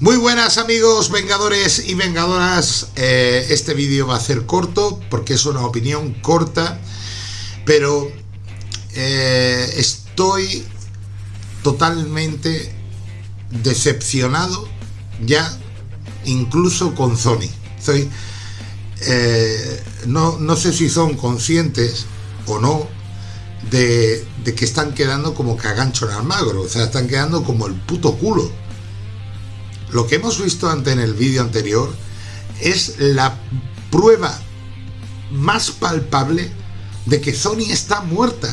Muy buenas amigos vengadores y vengadoras, eh, este vídeo va a ser corto porque es una opinión corta, pero eh, estoy totalmente decepcionado ya incluso con Sony. Soy, eh, no, no sé si son conscientes o no de, de que están quedando como cagancho en almagro, o sea, están quedando como el puto culo lo que hemos visto ante en el vídeo anterior es la prueba más palpable de que Sony está muerta.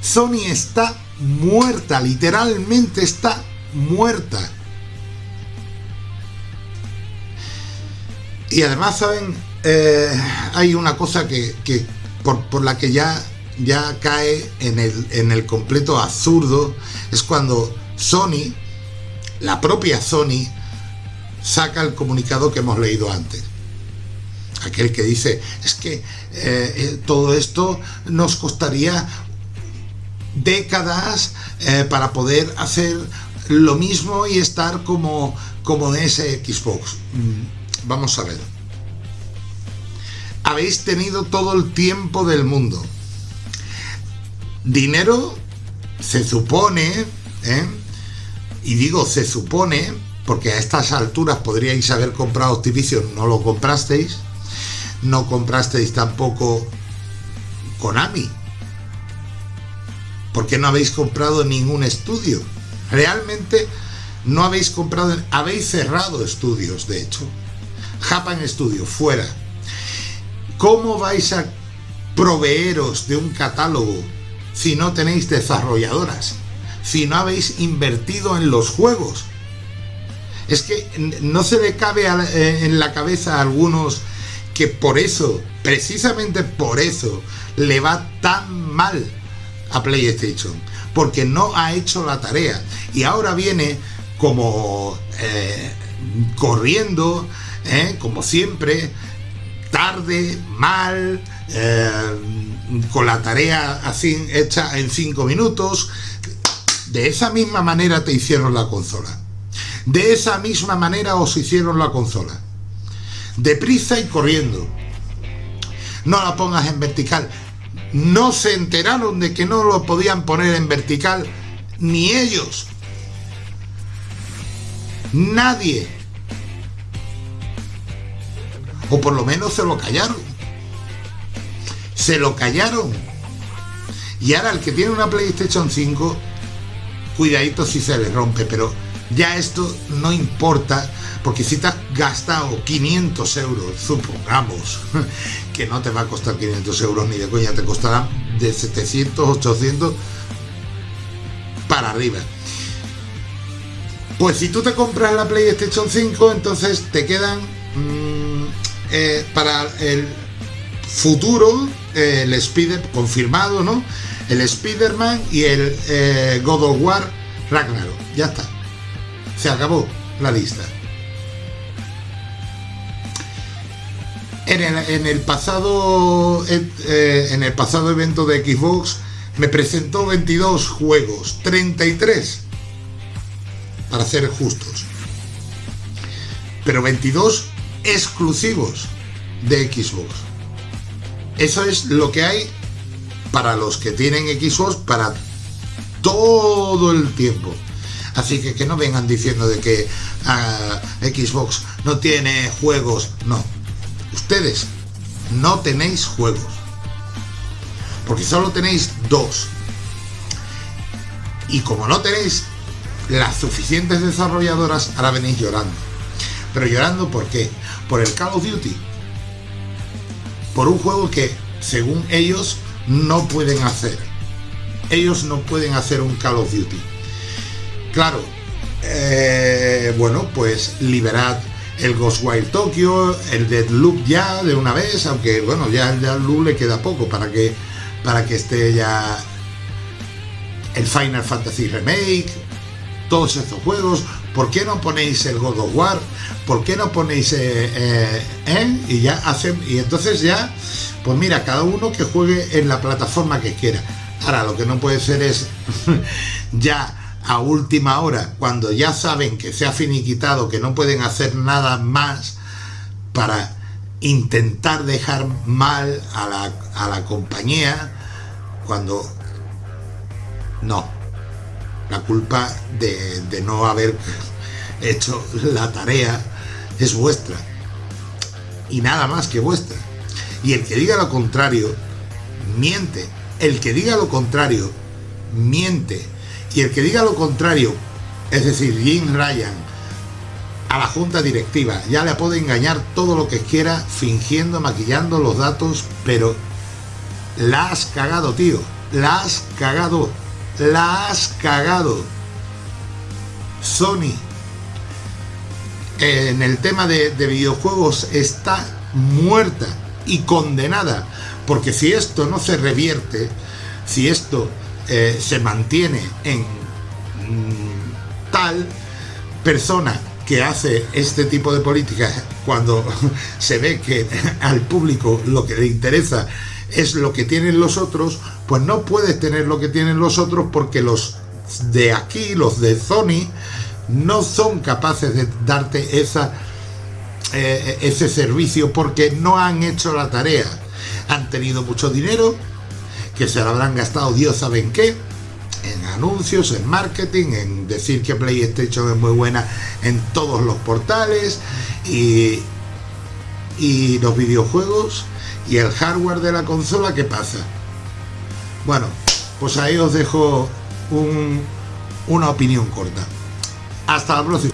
Sony está muerta, literalmente está muerta. Y además, ¿saben? Eh, hay una cosa que, por, la que ya, ya cae en el, en el completo absurdo, es cuando Sony la propia Sony saca el comunicado que hemos leído antes. Aquel que dice, es que eh, eh, todo esto nos costaría décadas eh, para poder hacer lo mismo y estar como, como ese Xbox. Mm, vamos a ver. Habéis tenido todo el tiempo del mundo. Dinero, se supone, ¿eh? Y digo se supone, porque a estas alturas podríais haber comprado Activision, no lo comprasteis, no comprasteis tampoco Konami, porque no habéis comprado ningún estudio, realmente no habéis comprado, habéis cerrado estudios de hecho, Japan Studio, fuera. ¿Cómo vais a proveeros de un catálogo si no tenéis desarrolladoras? Si no habéis invertido en los juegos? Es que no se le cabe eh, en la cabeza a algunos que por eso, precisamente por eso, le va tan mal a PlayStation, porque no ha hecho la tarea y ahora viene como eh, corriendo, eh, como siempre, tarde, mal, con la tarea así hecha en cinco minutos, de esa misma manera te hicieron la consola. De esa misma manera os hicieron la consola. Deprisa y corriendo. No la pongas en vertical. No se enteraron de que no lo podían poner en vertical ni ellos. Nadie. O por lo menos se lo callaron. Se lo callaron. Y ahora el que tiene una PlayStation 5 cuidadito si se le rompe, pero ya esto no importa, porque si te has gastado 500 euros, supongamos, que no te va a costar 500 euros ni de coña, te costará de 700, 800 para arriba. Pues si tú te compras la PlayStation 5, entonces te quedan mm, eh, para el futuro eh, el Spider confirmado, ¿no? El Spider-Man y el eh, God of War Ragnarok. Ya está. Se acabó la lista. En el, pasado eh, en el pasado evento de Xbox me presentó 22 juegos, 33 para ser justos. Pero 22 exclusivos de Xbox. Eso es lo que hay para los que tienen Xbox para todo el tiempo. Así que que no vengan diciendo de que ah, Xbox no tiene juegos. No. Ustedes no tenéis juegos. Porque solo tenéis dos. Y como no tenéis las suficientes desarrolladoras, ahora venís llorando. Pero llorando ¿por qué? Por el Call of Duty. Por un juego que, según ellos, no pueden hacer. Ellos no pueden hacer un Call of Duty. Claro, eh, bueno, pues liberad el Ghostwire Tokyo, el Deadloop ya de una vez, aunque bueno, ya el Deadloop le queda poco para que, para que esté ya el Final Fantasy Remake, todos estos juegos. ¿Por qué no ponéis el God of War? ¿Por qué no ponéis eh, eh, y ya hacen y entonces ya pues mira, cada uno que juegue en la plataforma que quiera. Ahora, lo que no puede ser es ya a última hora, cuando ya saben que se ha finiquitado, que no pueden hacer nada más para intentar dejar mal a la, a la compañía, cuando no, la culpa de no haber hecho la tarea es vuestra y nada más que vuestra. Y el que diga lo contrario, miente. El que diga lo contrario, miente. Y el que diga lo contrario, es decir, Jim Ryan, a la junta directiva, ya le puede engañar todo lo que quiera, fingiendo, maquillando los datos, pero la has cagado, tío. La has cagado. La has cagado. Sony en el tema de, videojuegos está muerta y condenada. Porque si esto no se revierte, si esto eh, se mantiene en mm, tal persona que hace este tipo de políticas cuando se ve que al público lo que le interesa es lo que tienen los otros, pues no puedes tener lo que tienen los otros porque los de aquí, los de Sony, no son capaces de darte esa, eh, ese servicio porque no han hecho la tarea. Han tenido mucho dinero, que se lo habrán gastado Dios sabe en qué, en anuncios, en marketing, en decir que PlayStation es muy buena en todos los portales y, y los videojuegos y el hardware de la consola, ¿qué pasa? Bueno, pues ahí os dejo una opinión corta. Hasta la próxima.